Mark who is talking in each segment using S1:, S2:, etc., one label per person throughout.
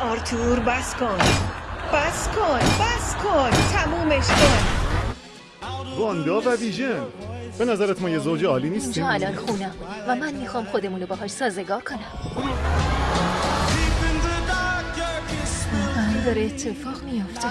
S1: آرتور بس کن. بس کن بس کن. تمومش کن.
S2: واندا و ویژن. به نظرت ما یه زوج عالی نیستیم؟
S3: اینجا الان خونم. و من می‌خوام خودمون رو باهاش سازگار کنم. واقعا داره اتفاق میافته.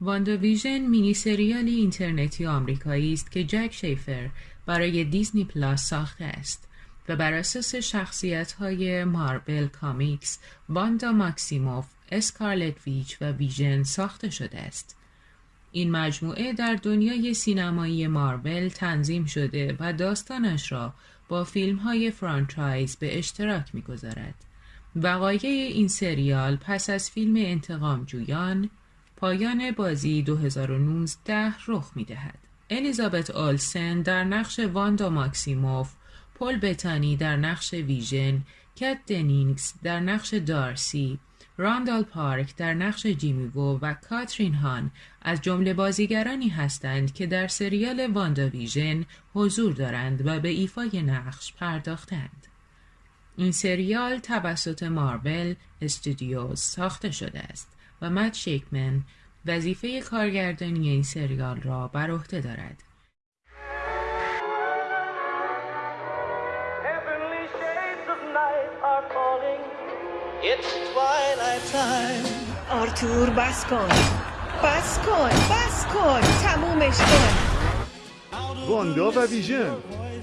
S4: وانداویژن مینی سریالی اینترنتی آمریکایی است که جک شیفر برای دیزنی پلاس ساخته است و بر اساس شخصیت های مارول کامیکس، واندا ماکسیموف، اسکارلت ویچ و ویژن ساخته شده است. این مجموعه در دنیای سینمایی مارول تنظیم شده و داستانش را با فیلم های franchise به اشتراک می‌گذارد. وقایع این سریال پس از فیلم انتقام جویان پایان بازی 2019 رخ می دهد. الیزابت آلسن در نقش واندا ماکسیموف، پل بتانی در نقش ویژن، کت دنینگز در نقش دارسی، راندال پارک در نقش جیمی وو و کاترین هان از جمله بازیگرانی هستند که در سریال واندا ویژن حضور دارند و به ایفای نقش پرداختند. این سریال توسط مارول استودیوز ساخته شده است و مت شیکمن وظیفه کارگردانی این سریال را بر عهده دارد.
S1: آرتور بس کن. بس کن بس کن. تمومش کن.
S2: واندا و ویژن.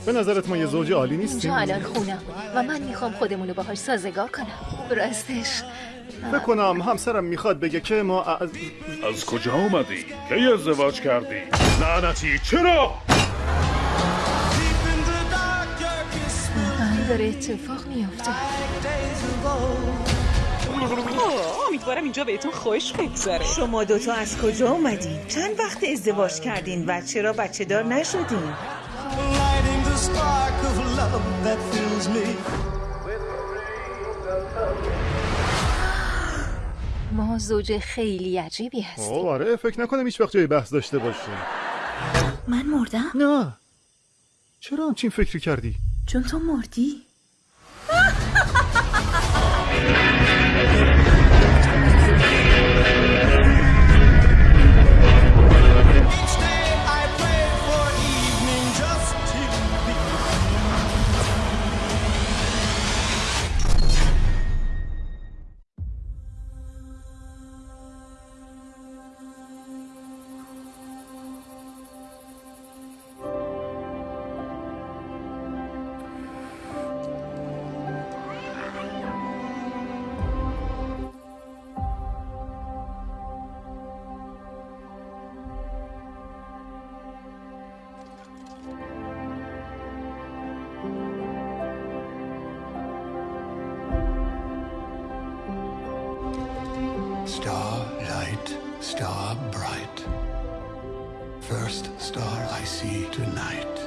S2: به نظرت ما یه زوج عالی نیستیم؟
S3: اینجا الان خونم. و من می‌خوام خودمون رو باهاش سازگار کنم. راستش.
S2: فکر کنم همسرم می‌خواد بگه که ما از...
S5: از کجا اومدی؟ کی ازدواج کردی؟ لعنتی چرا؟
S3: داره اتفاق میافته.
S6: امیدوارم اینجا بهتون خوش بگذره
S1: شما دوتا از کجا اومدین؟ چند وقت ازدواج کردین و چرا بچه دار نشدین؟
S3: ما زوج خیلی عجیبی هستیم
S2: آه آره فکر نکنم هیچ وقت جای بحث داشته باشیم
S7: من مردم
S2: نه چرا همچین فکری کردی؟
S7: چون تو مردی
S8: star bright. First star I see tonight.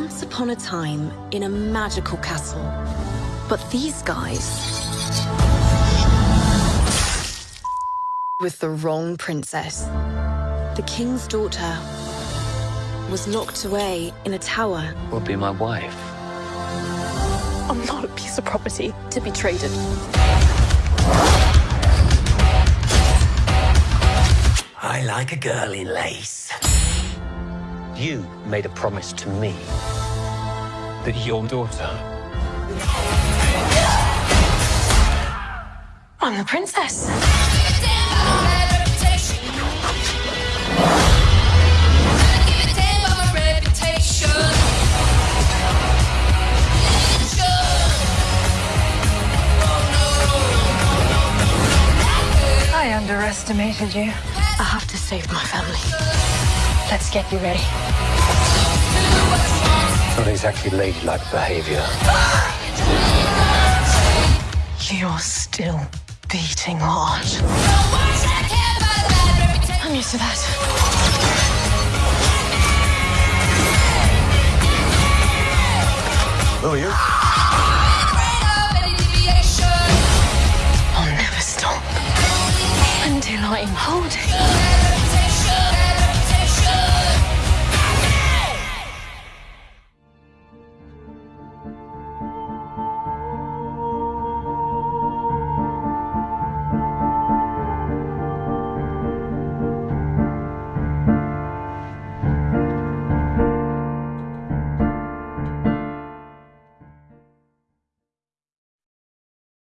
S9: Once upon a time in a magical castle. But these guys. with the wrong princess. The king's daughter
S10: was locked away in a tower.
S11: Will be my wife.
S9: I'm not a piece of property to be traded.
S11: I like a girl in lace. You made a promise to me that your daughter.
S9: I'm the princess. I underestimated you. I have to save my family. Let's get you ready.
S11: Not exactly ladylike behavior.
S9: You're still beating hard. I'm used to that.
S11: Who are you?
S9: I'll never stop until I'm holding